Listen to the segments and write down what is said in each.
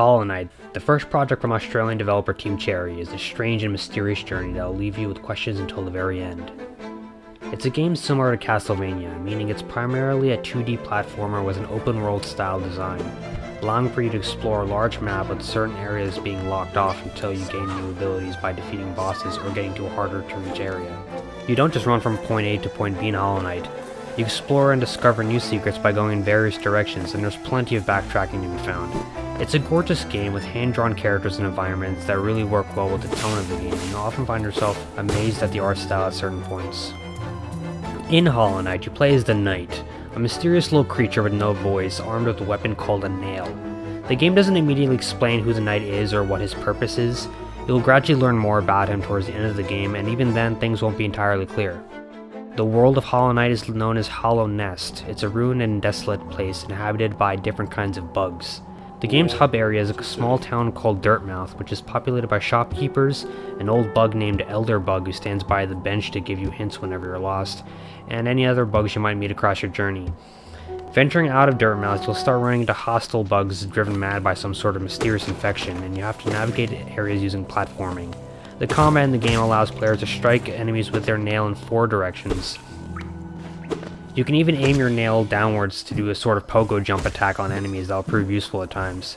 Hollow Knight, the first project from Australian developer Team Cherry, is a strange and mysterious journey that will leave you with questions until the very end. It's a game similar to Castlevania, meaning it's primarily a 2D platformer with an open world style design, allowing for you to explore a large map with certain areas being locked off until you gain new abilities by defeating bosses or getting to a harder to reach area. You don't just run from point A to point B in Hollow Knight, you explore and discover new secrets by going in various directions and there's plenty of backtracking to be found. It's a gorgeous game with hand-drawn characters and environments that really work well with the tone of the game, and you'll often find yourself amazed at the art style at certain points. In Hollow Knight, you play as the Knight, a mysterious little creature with no voice, armed with a weapon called a nail. The game doesn't immediately explain who the Knight is or what his purpose is, you'll gradually learn more about him towards the end of the game, and even then things won't be entirely clear. The world of Hollow Knight is known as Hallownest. It's a ruined and desolate place inhabited by different kinds of bugs. The game's hub area is a small town called Dirtmouth, which is populated by shopkeepers, an old bug named Elderbug who stands by the bench to give you hints whenever you're lost, and any other bugs you might meet across your journey. Venturing out of Dirtmouth, you'll start running into hostile bugs driven mad by some sort of mysterious infection, and you have to navigate areas using platforming. The combat in the game allows players to strike enemies with their nail in four directions, you can even aim your nail downwards to do a sort of pogo jump attack on enemies that will prove useful at times.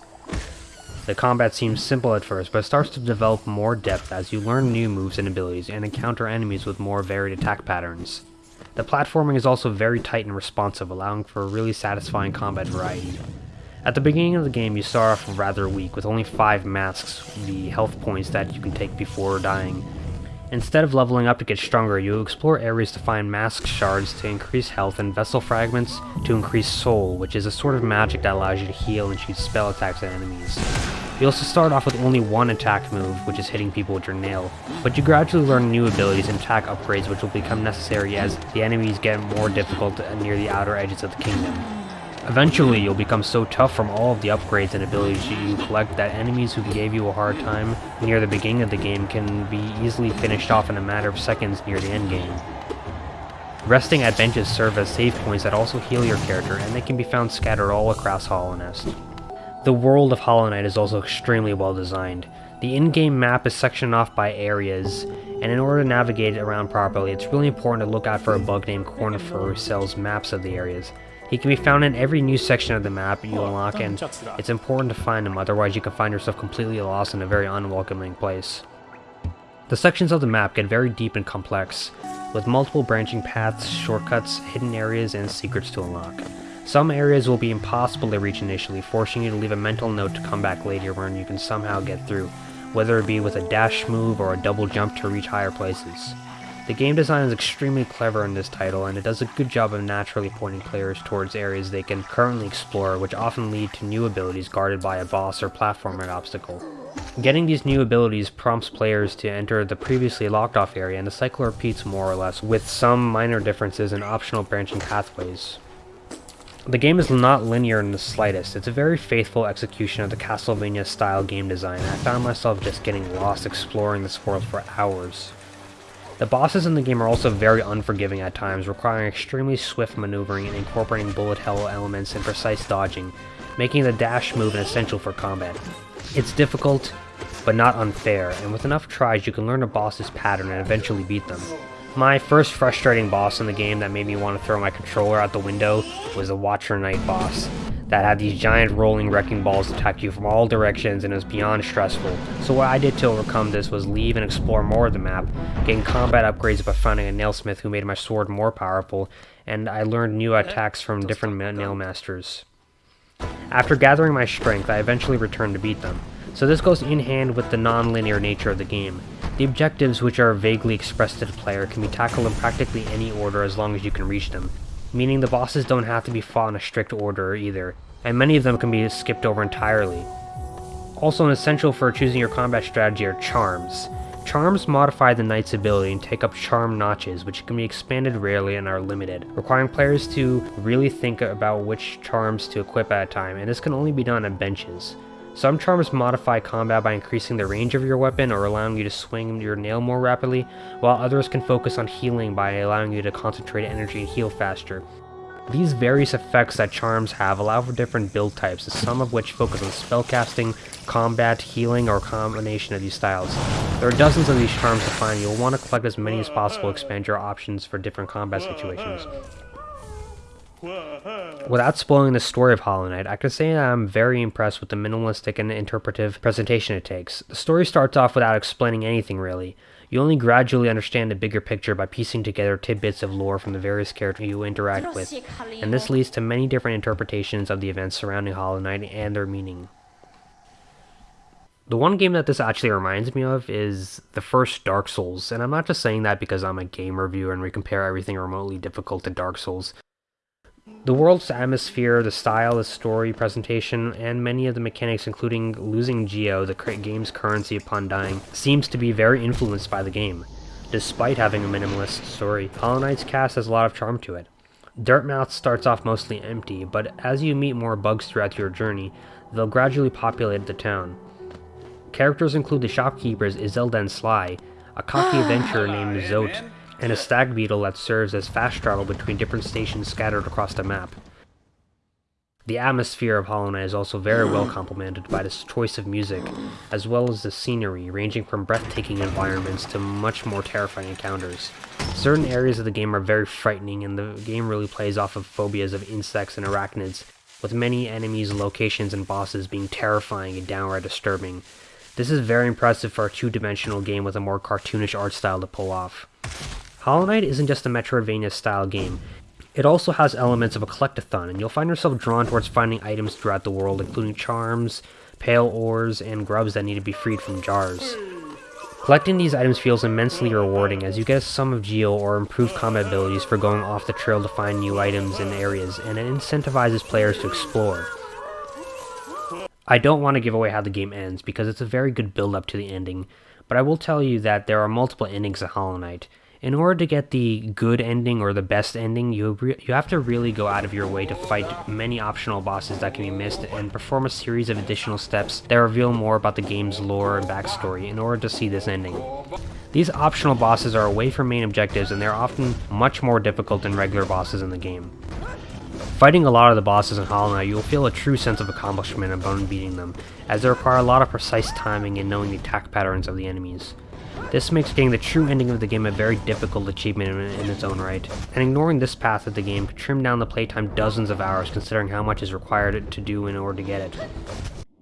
The combat seems simple at first, but starts to develop more depth as you learn new moves and abilities and encounter enemies with more varied attack patterns. The platforming is also very tight and responsive, allowing for a really satisfying combat variety. At the beginning of the game, you start off rather weak, with only 5 masks, the health points that you can take before dying, Instead of leveling up to get stronger, you explore areas to find mask shards to increase health and vessel fragments to increase soul, which is a sort of magic that allows you to heal and shoot spell attacks at enemies. You also start off with only one attack move, which is hitting people with your nail, but you gradually learn new abilities and attack upgrades which will become necessary as the enemies get more difficult near the outer edges of the kingdom. Eventually, you'll become so tough from all of the upgrades and abilities you collect that enemies who gave you a hard time near the beginning of the game can be easily finished off in a matter of seconds near the end game. Resting at benches serve as save points that also heal your character, and they can be found scattered all across Hallownest. The world of Hollow Knight is also extremely well designed. The in-game map is sectioned off by areas, and in order to navigate it around properly, it's really important to look out for a bug named Cornifer who sells maps of the areas. He can be found in every new section of the map you unlock and it's important to find him, otherwise you can find yourself completely lost in a very unwelcoming place. The sections of the map get very deep and complex, with multiple branching paths, shortcuts, hidden areas, and secrets to unlock. Some areas will be impossible to reach initially, forcing you to leave a mental note to come back later when you can somehow get through, whether it be with a dash move or a double jump to reach higher places. The game design is extremely clever in this title, and it does a good job of naturally pointing players towards areas they can currently explore, which often lead to new abilities guarded by a boss or platforming obstacle. Getting these new abilities prompts players to enter the previously locked off area, and the cycle repeats more or less, with some minor differences and optional branching pathways. The game is not linear in the slightest, it's a very faithful execution of the Castlevania style game design, I found myself just getting lost exploring this world for hours. The bosses in the game are also very unforgiving at times, requiring extremely swift maneuvering and incorporating bullet hell elements and precise dodging, making the dash move an essential for combat. It's difficult, but not unfair, and with enough tries you can learn a boss's pattern and eventually beat them. My first frustrating boss in the game that made me want to throw my controller out the window was the Watcher Knight boss that had these giant rolling wrecking balls attack you from all directions and it was beyond stressful. So what I did to overcome this was leave and explore more of the map, getting combat upgrades by finding a nailsmith who made my sword more powerful, and I learned new attacks from different nail masters. After gathering my strength, I eventually returned to beat them. So this goes in hand with the non-linear nature of the game. The objectives, which are vaguely expressed to the player, can be tackled in practically any order as long as you can reach them, meaning the bosses don't have to be fought in a strict order either, and many of them can be skipped over entirely. Also, an essential for choosing your combat strategy are charms. Charms modify the knight's ability and take up charm notches, which can be expanded rarely and are limited, requiring players to really think about which charms to equip at a time, and this can only be done at benches. Some charms modify combat by increasing the range of your weapon or allowing you to swing your nail more rapidly, while others can focus on healing by allowing you to concentrate energy and heal faster. These various effects that charms have allow for different build types, some of which focus on spellcasting, combat, healing, or a combination of these styles. There are dozens of these charms to find, you'll want to collect as many as possible to expand your options for different combat situations. Without spoiling the story of Hollow Knight, I can say that I'm very impressed with the minimalistic and interpretive presentation it takes. The story starts off without explaining anything really. You only gradually understand the bigger picture by piecing together tidbits of lore from the various characters you interact with, and this leads to many different interpretations of the events surrounding Hollow Knight and their meaning. The one game that this actually reminds me of is the first Dark Souls, and I'm not just saying that because I'm a game reviewer and we compare everything remotely difficult to Dark Souls. The world's atmosphere, the style, the story, presentation, and many of the mechanics including losing Geo, the game's currency upon dying, seems to be very influenced by the game. Despite having a minimalist story, Hollow Knight's cast has a lot of charm to it. Dirtmouth starts off mostly empty, but as you meet more bugs throughout your journey, they'll gradually populate the town. Characters include the shopkeepers Iselda and Sly, a cocky adventurer named Zote, and a stag beetle that serves as fast travel between different stations scattered across the map. The atmosphere of Hollow Knight is also very well complemented by this choice of music, as well as the scenery, ranging from breathtaking environments to much more terrifying encounters. Certain areas of the game are very frightening, and the game really plays off of phobias of insects and arachnids, with many enemies, locations, and bosses being terrifying and downright disturbing. This is very impressive for a two-dimensional game with a more cartoonish art style to pull off. Hollow Knight isn't just a Metroidvania style game. It also has elements of a collectathon, and you'll find yourself drawn towards finding items throughout the world, including charms, pale ores, and grubs that need to be freed from jars. Collecting these items feels immensely rewarding as you get some of Geo or improved combat abilities for going off the trail to find new items and areas, and it incentivizes players to explore. I don't want to give away how the game ends because it's a very good build up to the ending, but I will tell you that there are multiple endings of Hollow Knight, in order to get the good ending or the best ending, you you have to really go out of your way to fight many optional bosses that can be missed and perform a series of additional steps that reveal more about the game's lore and backstory in order to see this ending. These optional bosses are away from main objectives and they're often much more difficult than regular bosses in the game. Fighting a lot of the bosses in Hollow Knight, you will feel a true sense of accomplishment upon beating them, as they require a lot of precise timing and knowing the attack patterns of the enemies. This makes getting the true ending of the game a very difficult achievement in, in, its own right, and ignoring this path of the game could trim down the playtime dozens of hours considering how much is required to do in order to get it.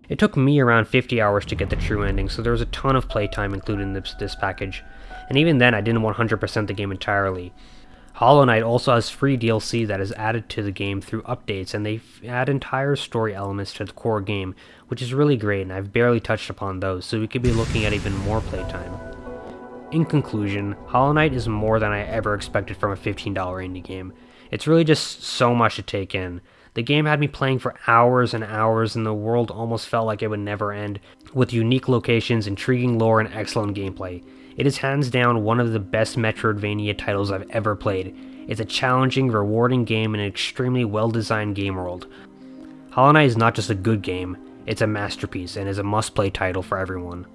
It took me around 50 hours to get the true ending, so there was a ton of playtime included in this, this package, and even then I didn't 100% the game entirely. Hollow Knight also has free DLC that is added to the game through updates, and they add entire story elements to the core game, which is really great, and I've barely touched upon those, so we could be looking at even more playtime. In conclusion, Hollow Knight is more than I ever expected from a $15 indie game. It's really just so much to take in. The game had me playing for hours and hours, and the world almost felt like it would never end, with unique locations, intriguing lore, and excellent gameplay. It is hands down one of the best Metroidvania titles I've ever played. It's a challenging, rewarding game in an extremely well-designed game world. Hollow Knight is not just a good game, it's a masterpiece and is a must-play title for everyone.